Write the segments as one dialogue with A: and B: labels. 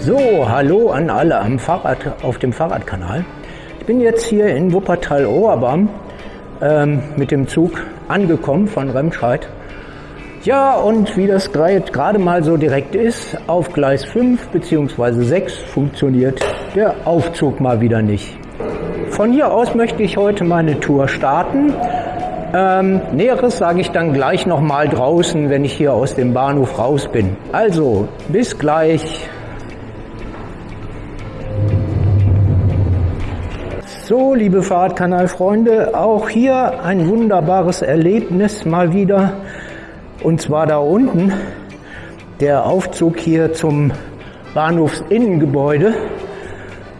A: So, hallo an alle am Fahrrad, auf dem Fahrradkanal. Ich bin jetzt hier in Wuppertal-Oberbaum ähm, mit dem Zug angekommen von Remscheid. Ja, und wie das gerade mal so direkt ist, auf Gleis 5 bzw. 6 funktioniert der Aufzug mal wieder nicht. Von hier aus möchte ich heute meine Tour starten. Ähm, Näheres sage ich dann gleich nochmal draußen, wenn ich hier aus dem Bahnhof raus bin. Also, bis gleich. So, liebe Fahrradkanalfreunde, auch hier ein wunderbares Erlebnis mal wieder. Und zwar da unten der Aufzug hier zum Bahnhofsinnengebäude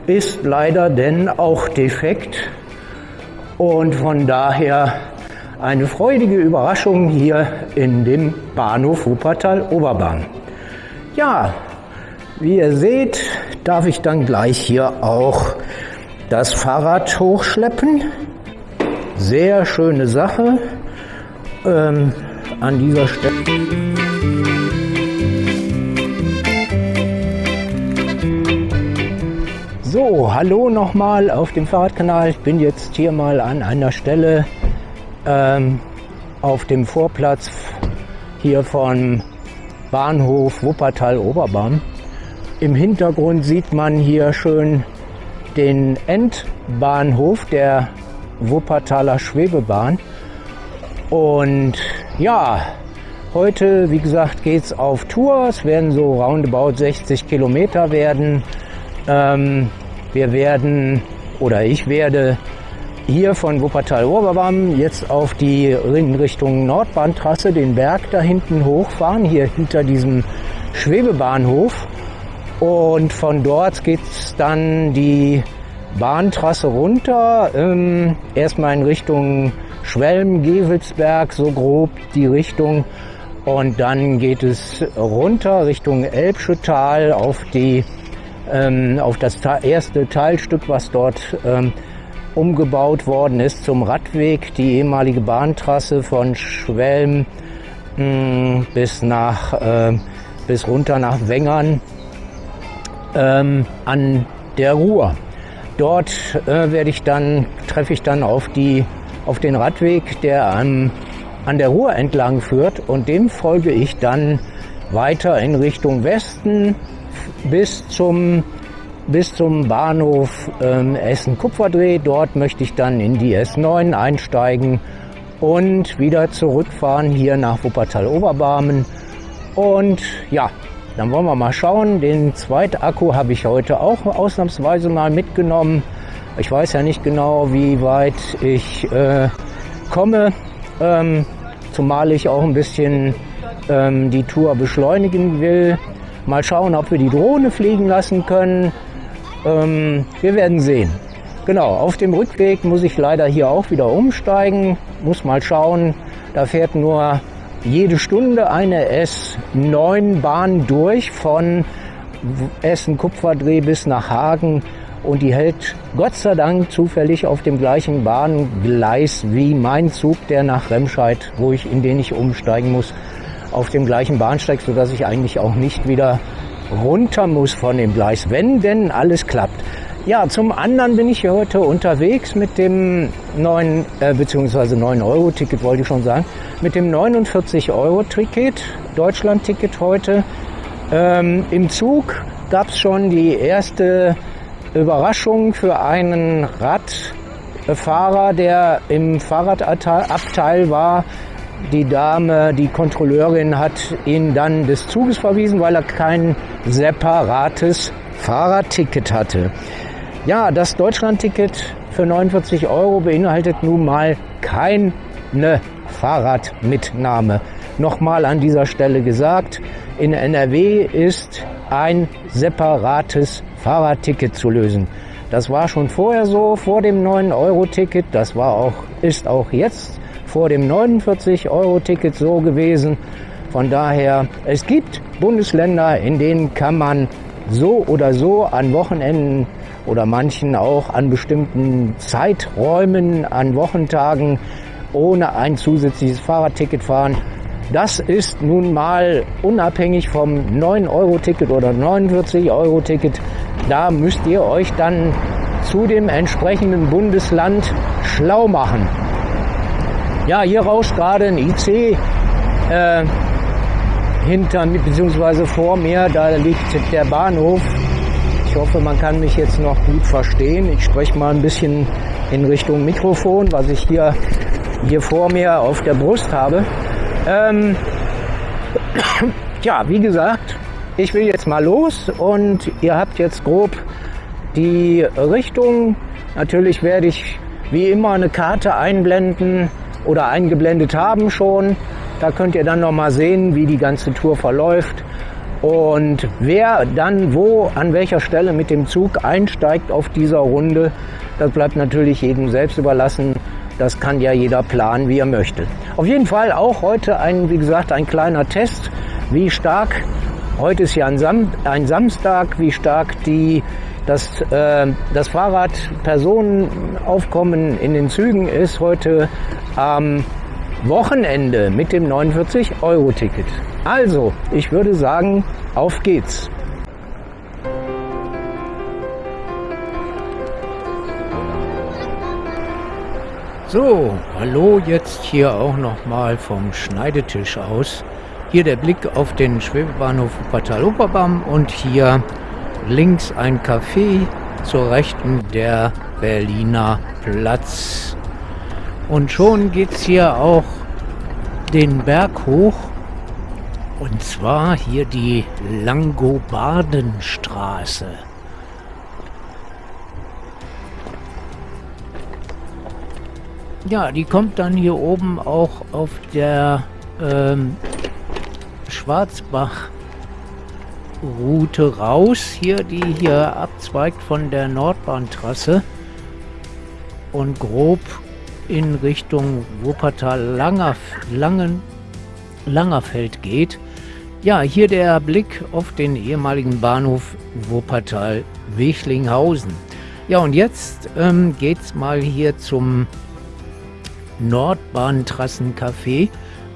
A: ist leider denn auch defekt und von daher eine freudige Überraschung hier in dem Bahnhof Wuppertal Oberbahn. Ja, wie ihr seht, darf ich dann gleich hier auch das Fahrrad hochschleppen. Sehr schöne Sache ähm, an dieser Stelle. So, hallo nochmal auf dem Fahrradkanal. Ich bin jetzt hier mal an einer Stelle ähm, auf dem Vorplatz hier von Bahnhof Wuppertal Oberbahn. Im Hintergrund sieht man hier schön den Endbahnhof der Wuppertaler Schwebebahn. Und ja, heute, wie gesagt, geht es auf Tour. Es werden so roundabout 60 Kilometer werden. Ähm, wir werden oder ich werde hier von Wuppertal-Oberbaum jetzt auf die in Richtung Nordbahntrasse den Berg da hinten hochfahren, hier hinter diesem Schwebebahnhof. Und von dort geht es dann die Bahntrasse runter, ähm, erstmal in Richtung Schwelm, Gevelsberg, so grob die Richtung. Und dann geht es runter Richtung Elbschüttal auf die ähm, auf das erste Teilstück, was dort ähm, umgebaut worden ist zum Radweg, die ehemalige Bahntrasse von Schwelm mm, bis nach äh, bis runter nach Wengern ähm, an der Ruhr. Dort äh, werde ich dann treffe ich dann auf die auf den Radweg, der an, an der Ruhr entlang führt und dem folge ich dann weiter in Richtung Westen bis zum bis zum Bahnhof ähm, Essen-Kupferdreh. Dort möchte ich dann in die S9 einsteigen und wieder zurückfahren hier nach Wuppertal-Oberbarmen. Und ja, dann wollen wir mal schauen. Den zweiten Akku habe ich heute auch ausnahmsweise mal mitgenommen. Ich weiß ja nicht genau, wie weit ich äh, komme, ähm, zumal ich auch ein bisschen ähm, die Tour beschleunigen will. Mal schauen, ob wir die Drohne fliegen lassen können. Ähm, wir werden sehen. Genau, auf dem Rückweg muss ich leider hier auch wieder umsteigen. Muss mal schauen. Da fährt nur jede Stunde eine S9-Bahn durch von Essen-Kupferdreh bis nach Hagen und die hält Gott sei Dank zufällig auf dem gleichen Bahngleis wie mein Zug, der nach Remscheid, wo ich in den ich umsteigen muss, auf dem gleichen Bahnsteig, sodass ich eigentlich auch nicht wieder runter muss von dem Gleis, wenn denn alles klappt. Ja, zum anderen bin ich hier heute unterwegs mit dem neuen, äh, beziehungsweise 9-Euro-Ticket wollte ich schon sagen, mit dem 49-Euro-Ticket, Deutschland-Ticket heute. Ähm, Im Zug gab es schon die erste Überraschung für einen Radfahrer, der im Fahrradabteil war, die Dame, die Kontrolleurin hat ihn dann des Zuges verwiesen, weil er kein separates Fahrradticket hatte. Ja, das Deutschlandticket für 49 Euro beinhaltet nun mal keine Fahrradmitnahme. Nochmal an dieser Stelle gesagt, in NRW ist ein separates Fahrradticket zu lösen. Das war schon vorher so, vor dem 9-Euro-Ticket. Das war auch, ist auch jetzt vor dem 49-Euro-Ticket so gewesen. Von daher, es gibt Bundesländer, in denen kann man so oder so an Wochenenden oder manchen auch an bestimmten Zeiträumen, an Wochentagen ohne ein zusätzliches Fahrradticket fahren. Das ist nun mal unabhängig vom 9-Euro-Ticket oder 49-Euro-Ticket. Da müsst ihr euch dann zu dem entsprechenden Bundesland schlau machen. Ja, hier rauscht gerade ein IC äh, hinter mir, beziehungsweise vor mir, da liegt der Bahnhof. Ich hoffe, man kann mich jetzt noch gut verstehen. Ich spreche mal ein bisschen in Richtung Mikrofon, was ich hier, hier vor mir auf der Brust habe. Ähm, ja, wie gesagt, ich will jetzt mal los und ihr habt jetzt grob die Richtung. Natürlich werde ich wie immer eine Karte einblenden oder eingeblendet haben schon. Da könnt ihr dann noch mal sehen, wie die ganze Tour verläuft und wer dann wo an welcher Stelle mit dem Zug einsteigt auf dieser Runde. Das bleibt natürlich jedem selbst überlassen. Das kann ja jeder planen, wie er möchte. Auf jeden Fall auch heute ein, wie gesagt, ein kleiner Test, wie stark Heute ist ja ein, Sam ein Samstag, wie stark die das, äh, das Fahrradpersonenaufkommen in den Zügen ist heute am Wochenende mit dem 49-Euro-Ticket. Also, ich würde sagen, auf geht's. So, hallo jetzt hier auch nochmal vom Schneidetisch aus. Hier der Blick auf den Schwebebahnhof Wuppertal-Oberbaum und hier links ein Café, zur Rechten der Berliner Platz. Und schon geht es hier auch den Berg hoch. Und zwar hier die Langobardenstraße. Ja, die kommt dann hier oben auch auf der ähm, Schwarzbach Route raus, hier die hier abzweigt von der Nordbahntrasse und grob in Richtung Wuppertal-Langerf Langen Langerfeld geht. Ja, hier der Blick auf den ehemaligen Bahnhof Wuppertal-Wechlinghausen. Ja, und jetzt ähm, es mal hier zum Nordbahntrassencafé.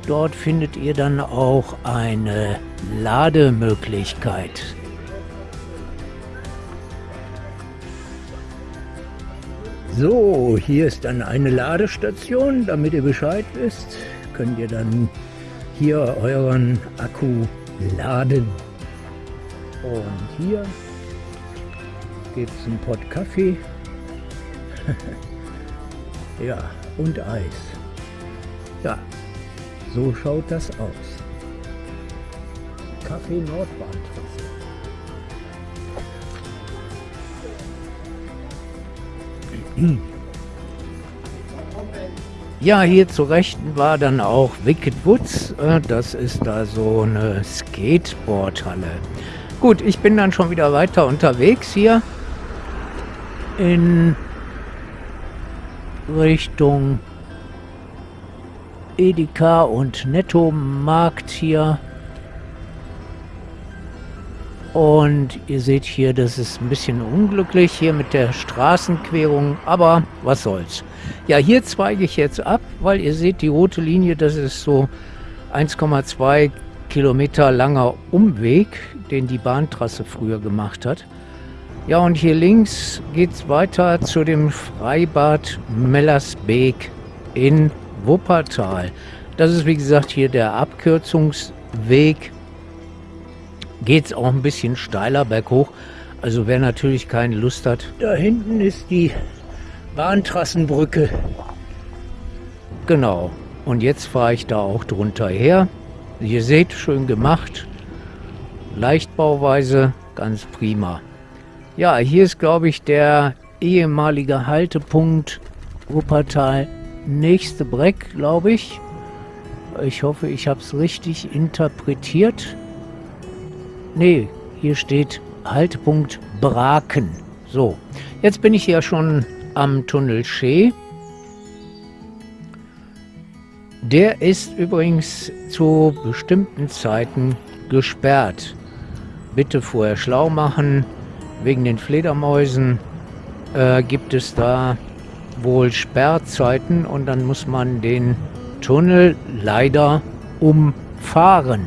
A: Dort findet ihr dann auch eine Lademöglichkeit. So, hier ist dann eine Ladestation, damit ihr Bescheid wisst, könnt ihr dann hier euren Akku laden. Und hier gibt es einen Pott Kaffee. ja, und Eis. Ja, so schaut das aus. Kaffee Nordbahntrasse. Ja, hier zu Rechten war dann auch Wicked Woods. Äh, das ist da so eine Skateboardhalle. Gut, ich bin dann schon wieder weiter unterwegs hier in Richtung Edeka und Netto-Markt hier. Und ihr seht hier, das ist ein bisschen unglücklich hier mit der Straßenquerung, aber was soll's. Ja, hier zweige ich jetzt ab, weil ihr seht, die rote Linie, das ist so 1,2 Kilometer langer Umweg, den die Bahntrasse früher gemacht hat. Ja, und hier links geht es weiter zu dem Freibad Mellersbeek in Wuppertal. Das ist wie gesagt hier der Abkürzungsweg. Geht es auch ein bisschen steiler berghoch. Also wer natürlich keine Lust hat. Da hinten ist die Bahntrassenbrücke. Genau. Und jetzt fahre ich da auch drunter her. Ihr seht, schön gemacht. Leichtbauweise, ganz prima. Ja, hier ist, glaube ich, der ehemalige Haltepunkt Wuppertal nächste Breck, glaube ich. Ich hoffe, ich habe es richtig interpretiert. Nee, hier steht Haltepunkt Braken. So, jetzt bin ich ja schon am Tunnel Schee. Der ist übrigens zu bestimmten Zeiten gesperrt. Bitte vorher schlau machen. Wegen den Fledermäusen äh, gibt es da wohl Sperrzeiten und dann muss man den Tunnel leider umfahren.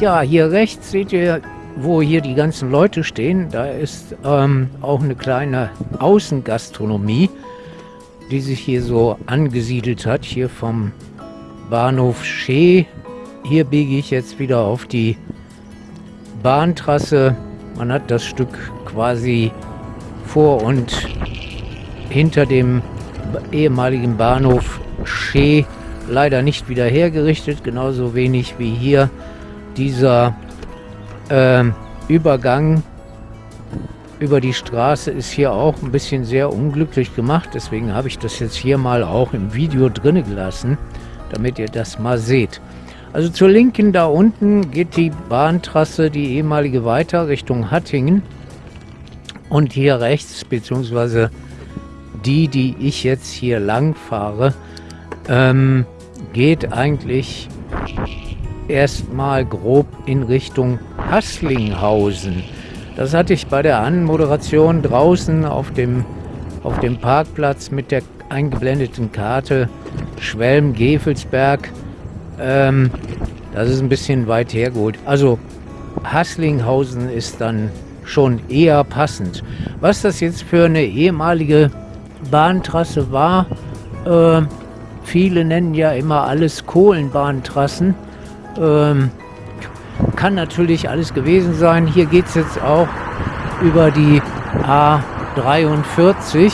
A: Ja, hier rechts seht ihr, wo hier die ganzen Leute stehen. Da ist ähm, auch eine kleine Außengastronomie, die sich hier so angesiedelt hat. Hier vom Bahnhof Schee. Hier biege ich jetzt wieder auf die Bahntrasse. Man hat das Stück quasi vor und hinter dem ehemaligen Bahnhof Schee leider nicht wieder hergerichtet, genauso wenig wie hier dieser äh, Übergang über die Straße ist hier auch ein bisschen sehr unglücklich gemacht. Deswegen habe ich das jetzt hier mal auch im Video drin gelassen, damit ihr das mal seht. Also zur Linken da unten geht die Bahntrasse, die ehemalige weiter Richtung Hattingen. Und hier rechts, beziehungsweise die, die ich jetzt hier lang fahre, ähm, geht eigentlich erstmal grob in Richtung Hasslinghausen. Das hatte ich bei der Anmoderation draußen auf dem, auf dem Parkplatz mit der eingeblendeten Karte Schwelm-Gevelsberg. Ähm, das ist ein bisschen weit hergeholt. Also Hasslinghausen ist dann schon eher passend. Was das jetzt für eine ehemalige Bahntrasse war, äh, viele nennen ja immer alles Kohlenbahntrassen. Ähm, kann natürlich alles gewesen sein. Hier geht es jetzt auch über die A43.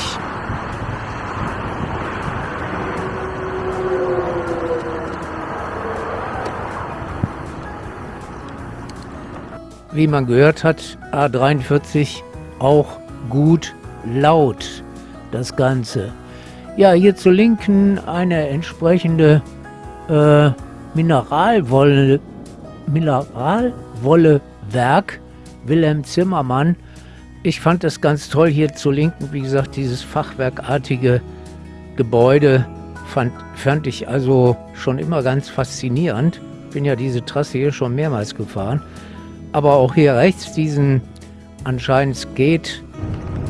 A: Wie man gehört hat, A43 auch gut laut, das Ganze. Ja, hier zur Linken eine entsprechende äh, Mineralwolle, Mineralwollewerk Wilhelm Zimmermann. Ich fand das ganz toll hier zur Linken, wie gesagt, dieses fachwerkartige Gebäude fand, fand ich also schon immer ganz faszinierend. Bin ja diese Trasse hier schon mehrmals gefahren. Aber auch hier rechts diesen anscheinend Skate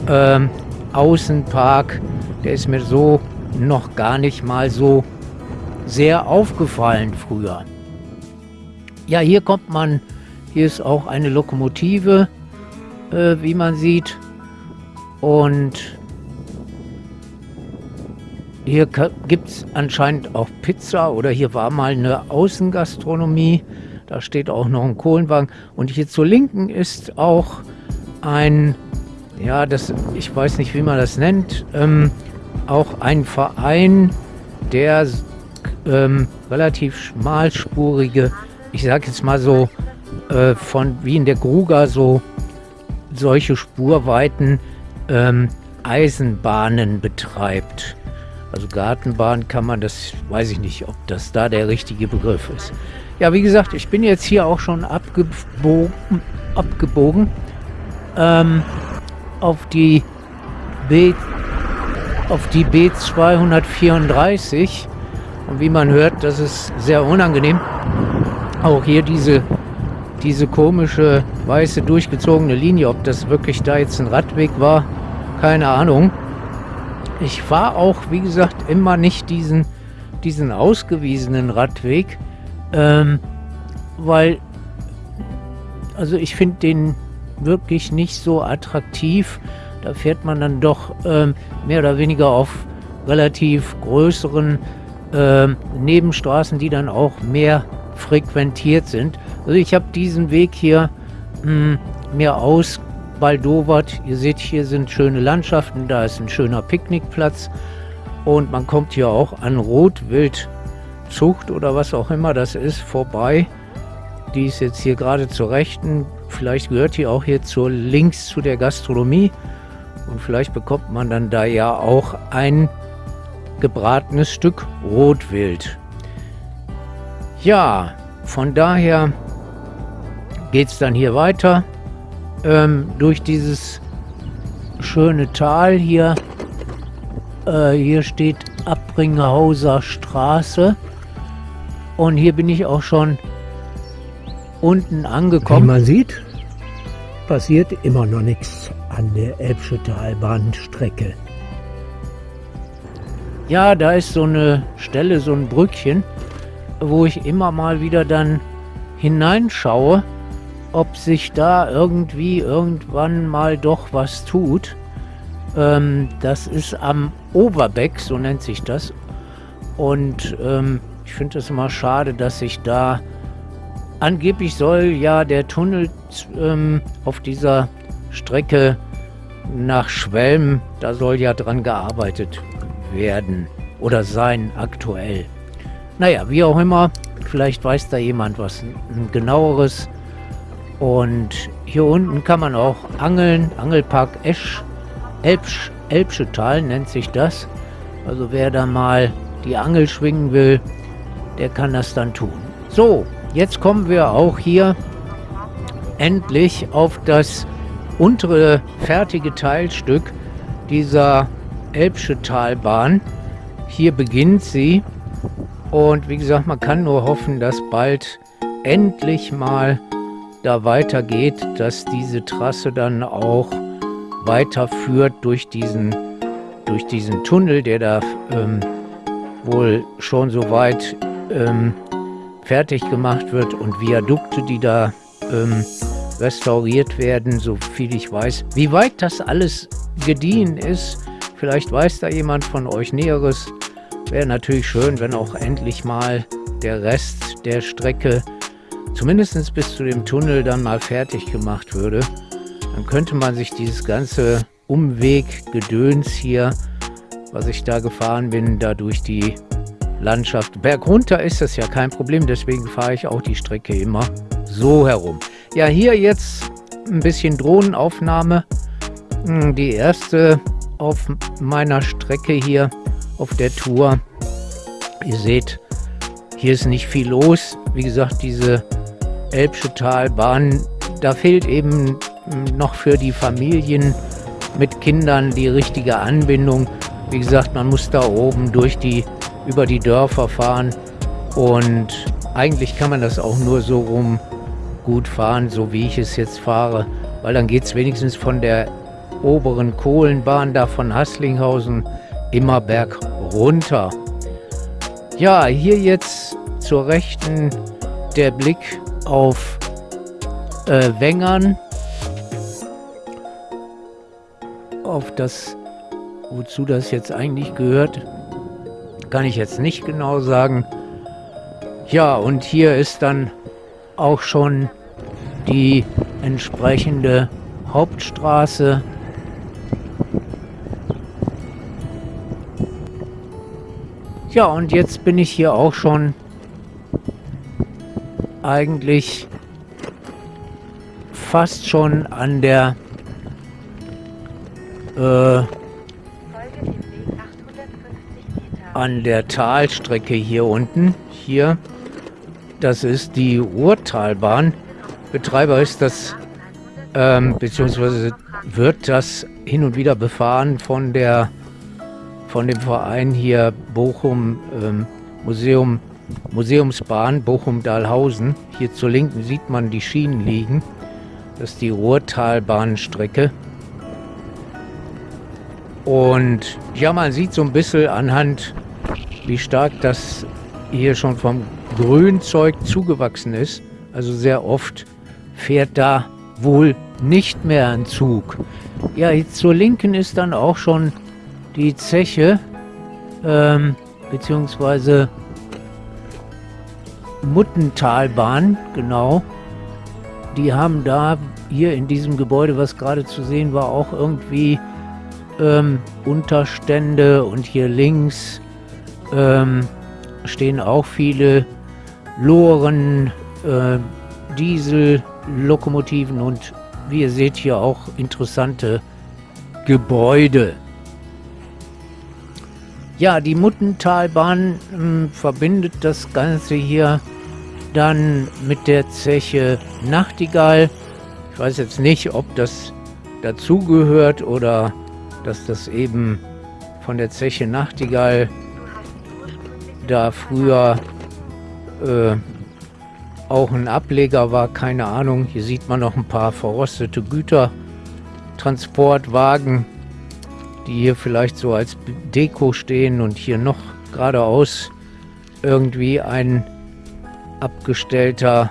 A: ähm, Außenpark, der ist mir so noch gar nicht mal so sehr aufgefallen früher. Ja, hier kommt man, hier ist auch eine Lokomotive, äh, wie man sieht. Und hier gibt es anscheinend auch Pizza oder hier war mal eine Außengastronomie. Da steht auch noch ein Kohlenwagen. Und hier zur Linken ist auch ein, ja, das, ich weiß nicht, wie man das nennt, ähm, auch ein Verein, der ähm, relativ schmalspurige, ich sag jetzt mal so, äh, von wie in der Gruga so solche Spurweiten ähm, Eisenbahnen betreibt. Also Gartenbahn kann man das, weiß ich nicht, ob das da der richtige Begriff ist. Ja, wie gesagt, ich bin jetzt hier auch schon abgebogen, abgebogen ähm, auf die B auf die B234 und wie man hört, das ist sehr unangenehm. Auch hier diese, diese komische weiße durchgezogene Linie, ob das wirklich da jetzt ein Radweg war, keine Ahnung. Ich fahre auch, wie gesagt, immer nicht diesen, diesen ausgewiesenen Radweg, ähm, weil, also ich finde den wirklich nicht so attraktiv. Da fährt man dann doch ähm, mehr oder weniger auf relativ größeren äh, Nebenstraßen, die dann auch mehr frequentiert sind. Also ich habe diesen Weg hier hm, mir ausbaldowert. Ihr seht, hier sind schöne Landschaften, da ist ein schöner Picknickplatz und man kommt hier auch an Rotwildzucht oder was auch immer das ist vorbei. Die ist jetzt hier gerade zur Rechten. Vielleicht gehört die auch hier zur links zu der Gastronomie. Und vielleicht bekommt man dann da ja auch ein gebratenes Stück Rotwild. Ja, von daher geht es dann hier weiter ähm, durch dieses schöne Tal hier. Äh, hier steht Abbringhauser Straße und hier bin ich auch schon unten angekommen.
B: Wie man sieht, passiert immer noch nichts an der Elbschüttalbahnstrecke.
A: Ja, da ist so eine Stelle, so ein Brückchen, wo ich immer mal wieder dann hineinschaue, ob sich da irgendwie irgendwann mal doch was tut. Ähm, das ist am Oberbeck, so nennt sich das. Und ähm, ich finde es immer schade, dass sich da angeblich soll ja der Tunnel ähm, auf dieser Strecke nach Schwelm, da soll ja dran gearbeitet werden oder sein aktuell. Naja, wie auch immer, vielleicht weiß da jemand was genaueres. Und hier unten kann man auch angeln. Angelpark Esch, Elbsch, Elbschetal nennt sich das. Also wer da mal die Angel schwingen will, der kann das dann tun. So, jetzt kommen wir auch hier endlich auf das untere fertige Teilstück dieser Elbsche Talbahn. Hier beginnt sie und wie gesagt, man kann nur hoffen, dass bald endlich mal da weitergeht, dass diese Trasse dann auch weiterführt durch diesen, durch diesen Tunnel, der da ähm, wohl schon so weit ähm, fertig gemacht wird und Viadukte, die da ähm, restauriert werden, so viel ich weiß. Wie weit das alles gediehen ist, vielleicht weiß da jemand von euch Näheres. Wäre natürlich schön, wenn auch endlich mal der Rest der Strecke, zumindest bis zu dem Tunnel, dann mal fertig gemacht würde. Dann könnte man sich dieses ganze Umweggedöns hier, was ich da gefahren bin, da durch die Landschaft. Bergunter ist das ja kein Problem, deswegen fahre ich auch die Strecke immer so herum. Ja, hier jetzt ein bisschen Drohnenaufnahme. Hm, die erste auf meiner Strecke hier auf der Tour. Ihr seht, hier ist nicht viel los. Wie gesagt, diese Elbsche Talbahn, da fehlt eben noch für die Familien mit Kindern die richtige Anbindung. Wie gesagt, man muss da oben durch die, über die Dörfer fahren und eigentlich kann man das auch nur so rum gut fahren, so wie ich es jetzt fahre, weil dann geht es wenigstens von der oberen Kohlenbahn da von Hasslinghausen immer berg runter. Ja, hier jetzt zur Rechten der Blick auf äh, Wengern, auf das, wozu das jetzt eigentlich gehört, kann ich jetzt nicht genau sagen. Ja, und hier ist dann auch schon die entsprechende Hauptstraße. Ja, und jetzt bin ich hier auch schon eigentlich fast schon an der äh, an der Talstrecke hier unten. Hier, das ist die Ruhrtalbahn. Betreiber ist das, ähm, beziehungsweise wird das hin und wieder befahren von der, von dem Verein hier Bochum ähm, Museum, Museumsbahn Bochum-Dahlhausen. Hier zur Linken sieht man die Schienen liegen. Das ist die Ruhrtalbahnstrecke. Und ja, man sieht so ein bisschen anhand, wie stark das hier schon vom Grünzeug zugewachsen ist. Also sehr oft fährt da wohl nicht mehr ein Zug. Ja, jetzt zur Linken ist dann auch schon die Zeche, ähm, beziehungsweise Muttentalbahn, genau. Die haben da hier in diesem Gebäude, was gerade zu sehen war, auch irgendwie ähm, Unterstände und hier links ähm, stehen auch viele Loren, äh, Diesel, Lokomotiven und wie ihr seht hier auch interessante Gebäude. Ja, die Muttentalbahn äh, verbindet das Ganze hier dann mit der Zeche Nachtigall. Ich weiß jetzt nicht, ob das dazugehört oder dass das eben von der Zeche Nachtigall da früher äh, auch ein Ableger war, keine Ahnung. Hier sieht man noch ein paar verrostete Gütertransportwagen, die hier vielleicht so als Deko stehen und hier noch geradeaus irgendwie ein abgestellter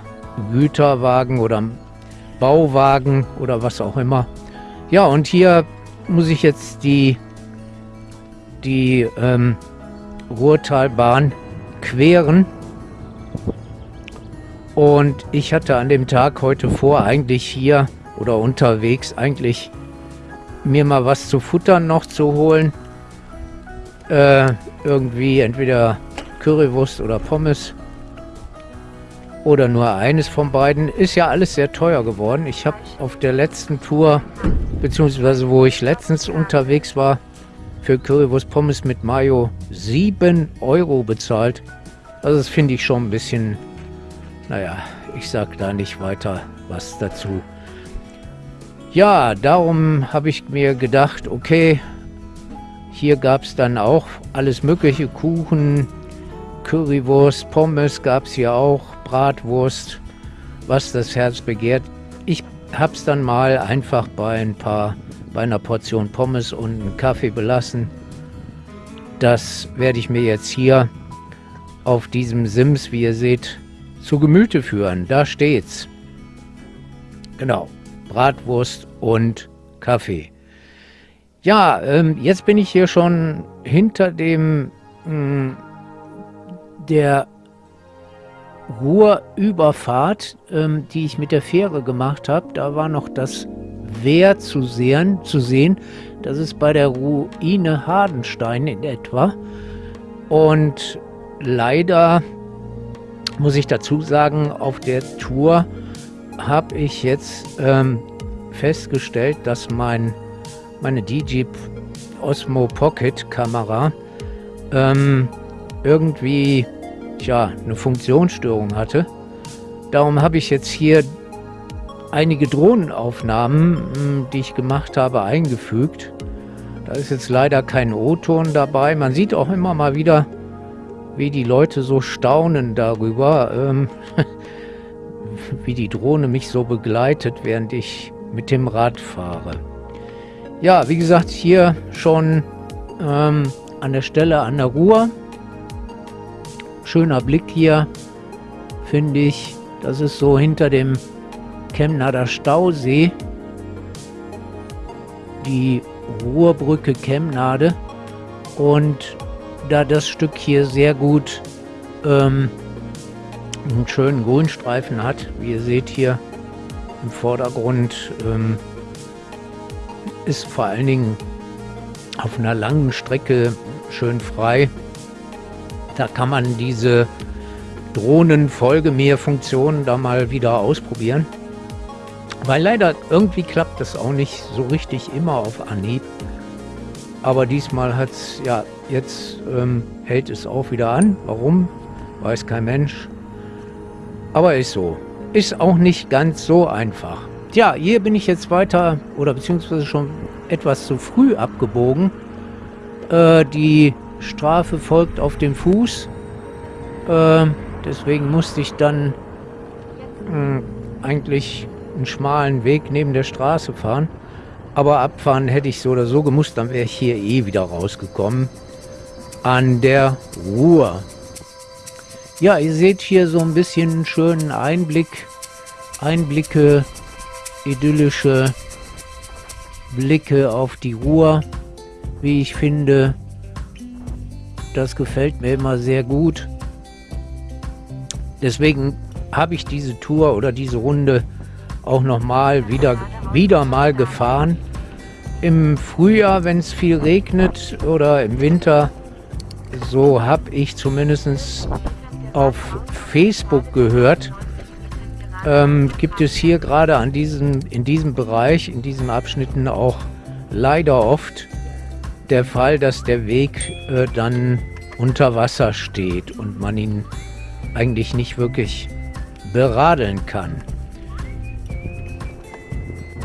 A: Güterwagen oder Bauwagen oder was auch immer. Ja, und hier muss ich jetzt die, die ähm, Ruhrtalbahn queren. Und ich hatte an dem Tag heute vor, eigentlich hier oder unterwegs, eigentlich mir mal was zu futtern noch zu holen. Äh, irgendwie entweder Currywurst oder Pommes. Oder nur eines von beiden. Ist ja alles sehr teuer geworden. Ich habe auf der letzten Tour, beziehungsweise wo ich letztens unterwegs war, für Currywurst Pommes mit Mayo 7 Euro bezahlt. Also das finde ich schon ein bisschen naja, ich sag da nicht weiter was dazu. Ja, darum habe ich mir gedacht, okay, hier gab es dann auch alles mögliche, Kuchen, Currywurst, Pommes gab es hier auch, Bratwurst, was das Herz begehrt. Ich habe es dann mal einfach bei ein paar, bei einer Portion Pommes und einem Kaffee belassen. Das werde ich mir jetzt hier auf diesem Sims, wie ihr seht, zu Gemüte führen. Da steht's. Genau. Bratwurst und Kaffee. Ja, ähm, jetzt bin ich hier schon hinter dem mh, hm, der Ruhrüberfahrt, ähm, die ich mit der Fähre gemacht habe. Da war noch das Wehr zu sehen, zu sehen. Das ist bei der Ruine Hardenstein in etwa. Und leider muss ich dazu sagen, auf der Tour habe ich jetzt ähm, festgestellt, dass mein, meine DJ Osmo Pocket Kamera ähm, irgendwie tja, eine Funktionsstörung hatte. Darum habe ich jetzt hier einige Drohnenaufnahmen, hm, die ich gemacht habe, eingefügt. Da ist jetzt leider kein O-Ton dabei. Man sieht auch immer mal wieder wie die Leute so staunen darüber, ähm, wie die Drohne mich so begleitet, während ich mit dem Rad fahre. Ja, wie gesagt, hier schon ähm, an der Stelle an der Ruhr. Schöner Blick hier, finde ich. Das ist so hinter dem Chemnader Stausee. Die Ruhrbrücke Chemnade. Und da das Stück hier sehr gut ähm, einen schönen Grünstreifen hat, wie ihr seht hier im Vordergrund, ähm, ist vor allen Dingen auf einer langen Strecke schön frei. Da kann man diese Drohnen-Folgemehrfunktion da mal wieder ausprobieren. Weil leider irgendwie klappt das auch nicht so richtig immer auf Anhieb. Aber diesmal hat es ja Jetzt ähm, hält es auch wieder an. Warum? Weiß kein Mensch. Aber ist so. Ist auch nicht ganz so einfach. Tja, hier bin ich jetzt weiter oder beziehungsweise schon etwas zu früh abgebogen. Äh, die Strafe folgt auf dem Fuß. Äh, deswegen musste ich dann mh, hm, eigentlich einen schmalen Weg neben der Straße fahren. Aber abfahren hätte ich so oder so gemusst, dann wäre ich hier eh wieder rausgekommen an der Ruhr. Ja, ihr seht hier so ein bisschen einen schönen Einblick, Einblicke, idyllische Blicke auf die Ruhr, wie ich finde. Das gefällt mir immer sehr gut. Deswegen habe ich diese Tour oder diese Runde auch nochmal wieder, wieder mal gefahren. Im Frühjahr, wenn es viel regnet oder im Winter, so habe ich zumindest auf Facebook gehört, ähm, gibt es hier gerade an diesem, in diesem Bereich, in diesen Abschnitten auch leider oft der Fall, dass der Weg äh, dann unter Wasser steht und man ihn eigentlich nicht wirklich beradeln kann.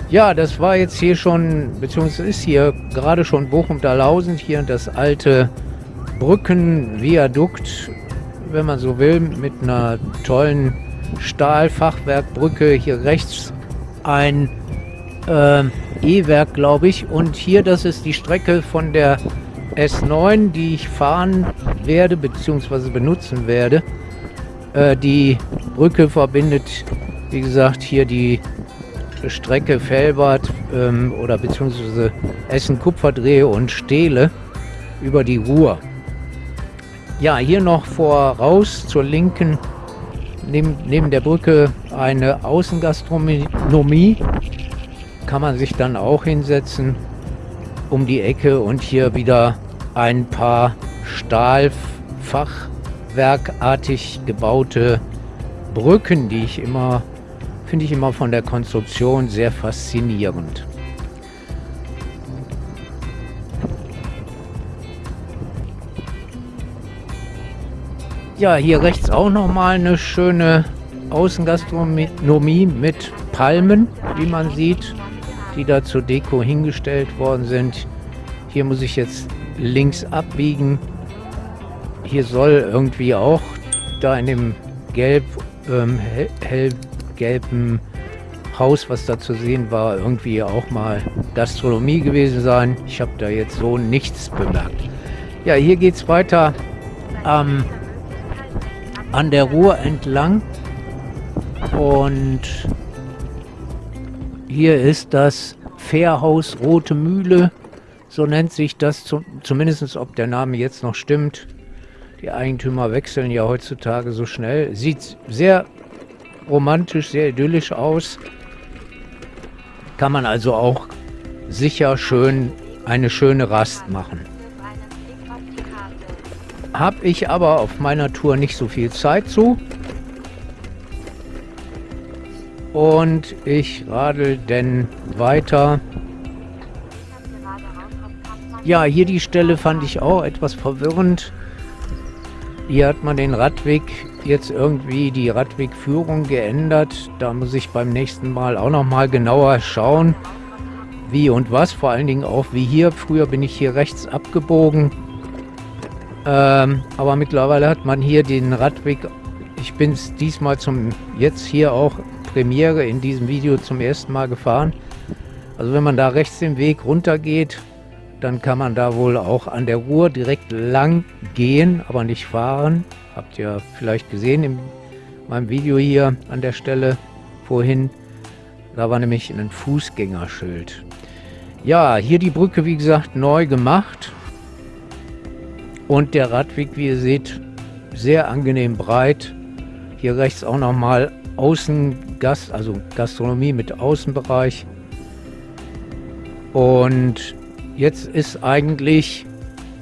A: Ja, das war jetzt hier schon, beziehungsweise ist hier gerade schon Bochum-Dalhausen, hier das alte Brückenviadukt, wenn man so will, mit einer tollen Stahlfachwerkbrücke. Hier rechts ein äh, E-Werk, glaube ich. Und hier, das ist die Strecke von der S9, die ich fahren werde bzw. benutzen werde. Äh, die Brücke verbindet, wie gesagt, hier die Strecke Felbert ähm, oder beziehungsweise Essen-Kupferdrehe und Stehle über die Ruhr. Ja, hier noch voraus zur linken, neben, neben der Brücke eine Außengastronomie. Kann man sich dann auch hinsetzen um die Ecke und hier wieder ein paar Stahlfachwerkartig gebaute Brücken, die ich immer finde ich immer von der Konstruktion sehr faszinierend. Ja, hier rechts auch nochmal eine schöne Außengastronomie mit Palmen, wie man sieht, die da zur Deko hingestellt worden sind. Hier muss ich jetzt links abbiegen. Hier soll irgendwie auch da in dem gelb, ähm, hell, hell gelben Haus, was da zu sehen war, irgendwie auch mal Gastronomie gewesen sein. Ich habe da jetzt so nichts bemerkt. Ja, hier geht es weiter ähm, an der Ruhr entlang. Und hier ist das Fährhaus Rote Mühle. So nennt sich das, zum, zumindest ob der Name jetzt noch stimmt. Die Eigentümer wechseln ja heutzutage so schnell. Sieht sehr romantisch, sehr idyllisch aus. Kann man also auch sicher schön eine schöne Rast machen. Habe ich aber auf meiner Tour nicht so viel Zeit zu. Und ich radel denn weiter. Ja, hier die Stelle fand ich auch etwas verwirrend. Hier hat man den Radweg jetzt irgendwie die Radwegführung geändert. Da muss ich beim nächsten Mal auch nochmal genauer schauen, wie und was. Vor allen Dingen auch wie hier. Früher bin ich hier rechts abgebogen. Ähm, aber mittlerweile hat man hier den Radweg. Ich bin es diesmal zum jetzt hier auch Premiere in diesem Video zum ersten Mal gefahren. Also wenn man da rechts den Weg runter geht, dann kann man da wohl auch an der Ruhr direkt lang gehen, aber nicht fahren. Habt ihr vielleicht gesehen in meinem Video hier an der Stelle vorhin. Da war nämlich ein Fußgängerschild. Ja, hier die Brücke, wie gesagt, neu gemacht. Und der Radweg, wie ihr seht, sehr angenehm breit. Hier rechts auch nochmal Außengast, also Gastronomie mit Außenbereich. Und jetzt ist eigentlich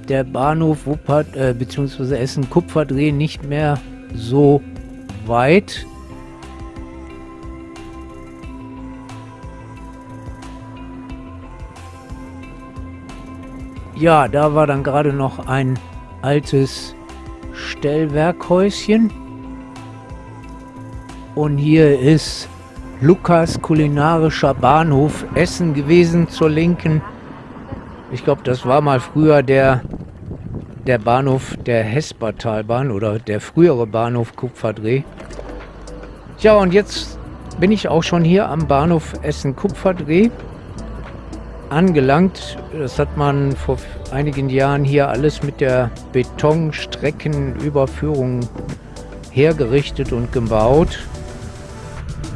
A: der Bahnhof Wuppert äh, bzw. Essen Kupferdreh nicht mehr so weit. Ja, da war dann gerade noch ein altes Stellwerkhäuschen. Und hier ist Lukas kulinarischer Bahnhof Essen gewesen zur Linken. Ich glaube, das war mal früher der der Bahnhof der Hespertalbahn oder der frühere Bahnhof Kupferdreh. Ja, und jetzt bin ich auch schon hier am Bahnhof Essen-Kupferdreh angelangt. Das hat man vor einigen Jahren hier alles mit der Betonstreckenüberführung hergerichtet und gebaut.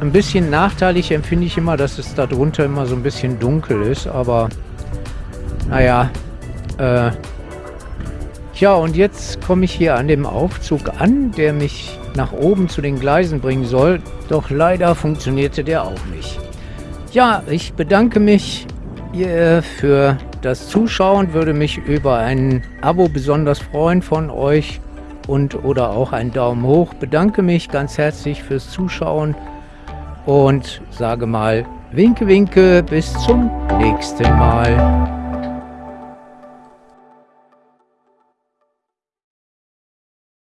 A: Ein bisschen nachteilig empfinde ich immer, dass es darunter immer so ein bisschen dunkel ist, aber naja, äh, ja, und jetzt komme ich hier an dem Aufzug an, der mich nach oben zu den Gleisen bringen soll. Doch leider funktionierte der auch nicht. Ja, ich bedanke mich für das Zuschauen, würde mich über ein Abo besonders freuen von euch und oder auch einen Daumen hoch. Bedanke mich ganz herzlich fürs Zuschauen und sage mal Winke Winke, bis zum nächsten Mal.